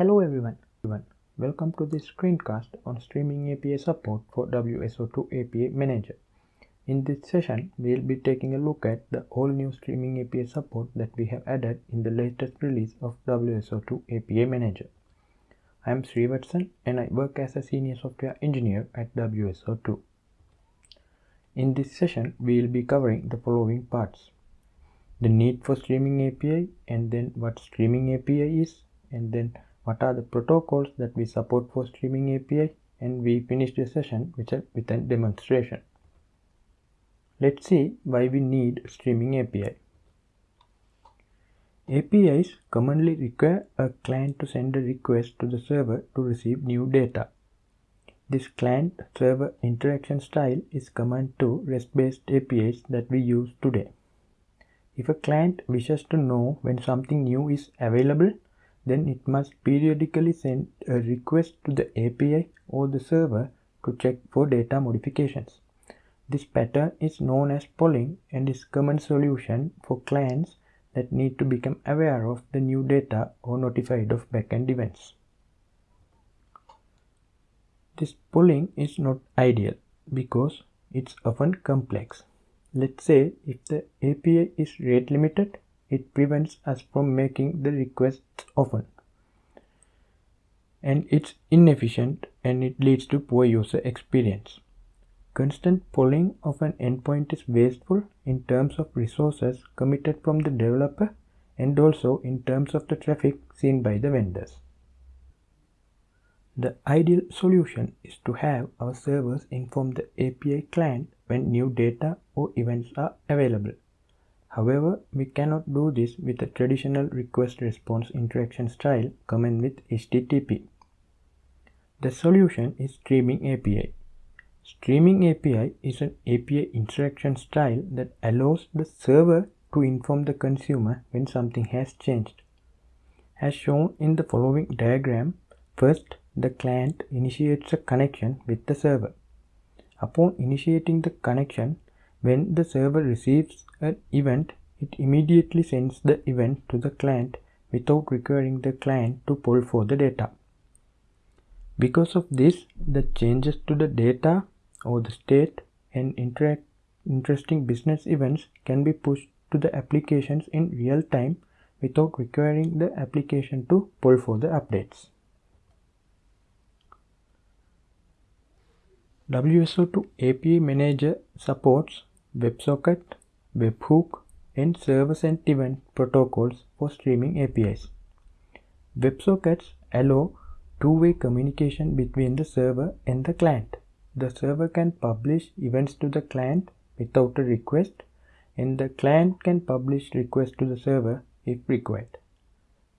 Hello everyone. Welcome to this screencast on streaming API support for WSO2 API Manager. In this session, we'll be taking a look at the all new streaming API support that we have added in the latest release of WSO2 API Manager. I am Srivatsan and I work as a senior software engineer at WSO2. In this session, we will be covering the following parts. The need for streaming API and then what streaming API is and then what are the protocols that we support for streaming API and we finish the session with a, with a demonstration. Let's see why we need streaming API. APIs commonly require a client to send a request to the server to receive new data. This client-server interaction style is common to REST-based APIs that we use today. If a client wishes to know when something new is available, then it must periodically send a request to the API or the server to check for data modifications. This pattern is known as polling and is a common solution for clients that need to become aware of the new data or notified of backend events. This polling is not ideal because it's often complex. Let's say if the API is rate limited, it prevents us from making the requests often. And it's inefficient and it leads to poor user experience. Constant polling of an endpoint is wasteful in terms of resources committed from the developer and also in terms of the traffic seen by the vendors. The ideal solution is to have our servers inform the API client when new data or events are available. However, we cannot do this with a traditional request response interaction style common with HTTP. The solution is Streaming API. Streaming API is an API interaction style that allows the server to inform the consumer when something has changed. As shown in the following diagram, first the client initiates a connection with the server. Upon initiating the connection, when the server receives an event, it immediately sends the event to the client without requiring the client to pull for the data. Because of this, the changes to the data or the state and interesting business events can be pushed to the applications in real time without requiring the application to pull for the updates. WSO2 API Manager supports WebSocket, Webhook, and server-sent event protocols for streaming APIs. WebSockets allow two-way communication between the server and the client. The server can publish events to the client without a request and the client can publish requests to the server if required.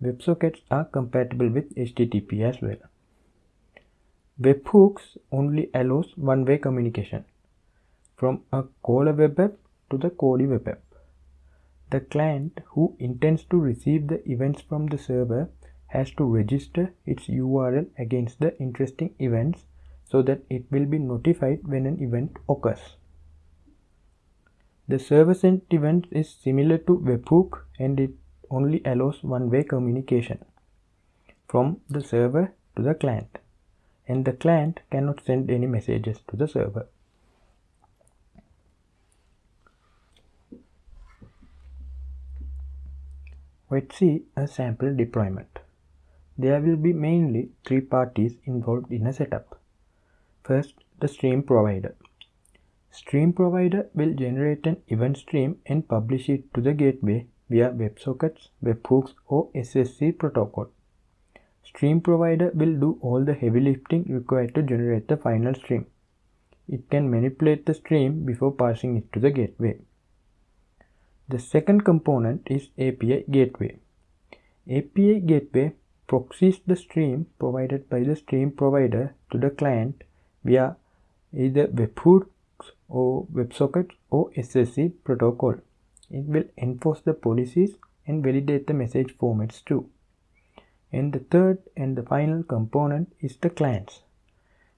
WebSockets are compatible with HTTP as well. Webhooks only allows one-way communication from a caller web app to the callee web app. The client who intends to receive the events from the server has to register its URL against the interesting events so that it will be notified when an event occurs. The server sent event is similar to webhook and it only allows one-way communication from the server to the client and the client cannot send any messages to the server. Let's see a sample deployment. There will be mainly three parties involved in a setup. First, the stream provider. Stream provider will generate an event stream and publish it to the gateway via WebSockets, webhooks or SSE protocol. Stream provider will do all the heavy lifting required to generate the final stream. It can manipulate the stream before passing it to the gateway. The second component is API Gateway. API Gateway proxies the stream provided by the stream provider to the client via either webhooks or WebSockets or SSE protocol. It will enforce the policies and validate the message formats too. And the third and the final component is the clients.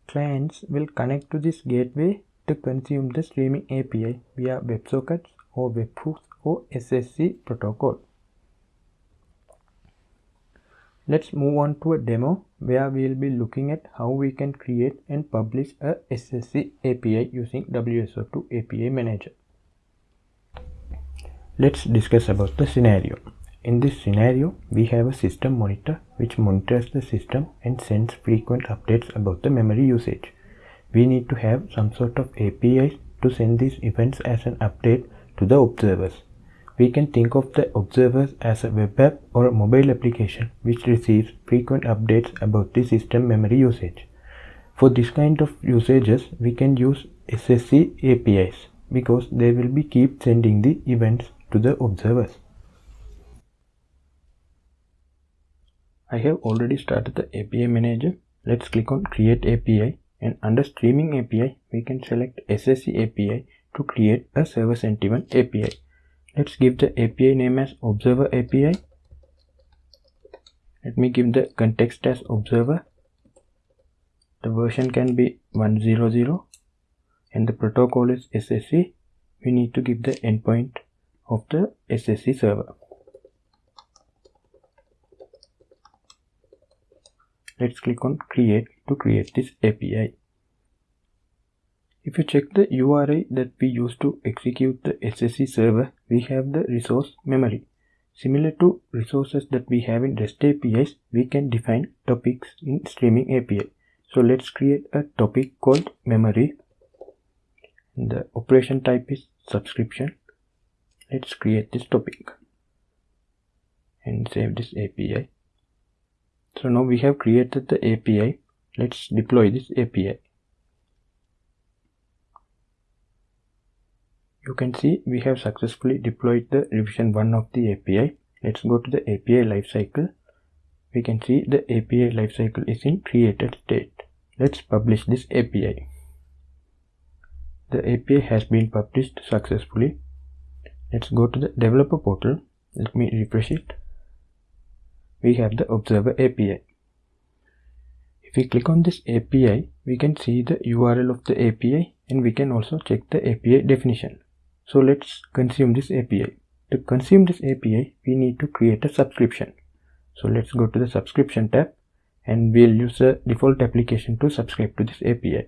Clients will connect to this gateway to consume the streaming API via WebSockets or webhooks or SSE protocol. Let's move on to a demo where we'll be looking at how we can create and publish a SSE API using WSO2 API Manager. Let's discuss about the scenario. In this scenario, we have a system monitor which monitors the system and sends frequent updates about the memory usage. We need to have some sort of APIs to send these events as an update to the observers. We can think of the observers as a web app or a mobile application which receives frequent updates about the system memory usage. For this kind of usages, we can use SSE APIs because they will be keep sending the events to the observers. I have already started the API manager. Let's click on create API and under streaming API, we can select SSE API to create a server sent event API. Let's give the API name as observer API. Let me give the context as observer. The version can be 100 and the protocol is SSE. We need to give the endpoint of the SSE server. Let's click on create to create this API. If you check the URI that we use to execute the SSE server, we have the resource memory. Similar to resources that we have in REST APIs, we can define topics in streaming API. So let's create a topic called memory. The operation type is subscription. Let's create this topic and save this API. So now we have created the API. Let's deploy this API. You can see we have successfully deployed the revision 1 of the API. Let's go to the API lifecycle. We can see the API lifecycle is in created state. Let's publish this API. The API has been published successfully. Let's go to the developer portal. Let me refresh it. We have the observer API. If we click on this API, we can see the URL of the API and we can also check the API definition. So let's consume this API. To consume this API, we need to create a subscription. So let's go to the subscription tab and we'll use the default application to subscribe to this API.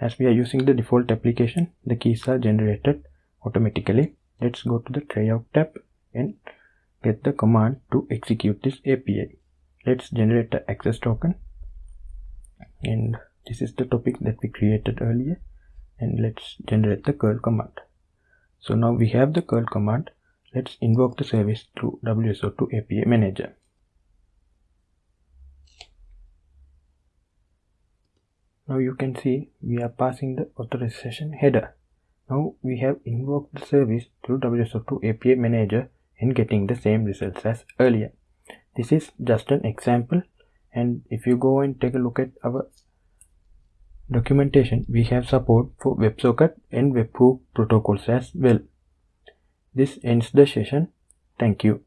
As we are using the default application, the keys are generated automatically. Let's go to the tryout tab and get the command to execute this API. Let's generate the access token and this is the topic that we created earlier and let's generate the curl command. So now we have the curl command. Let's invoke the service through WSO2 API Manager. Now you can see we are passing the authorization header. Now we have invoked the service through WSO2 API Manager and getting the same results as earlier. This is just an example and if you go and take a look at our documentation, we have support for WebSocket and Webhook protocols as well. This ends the session. Thank you.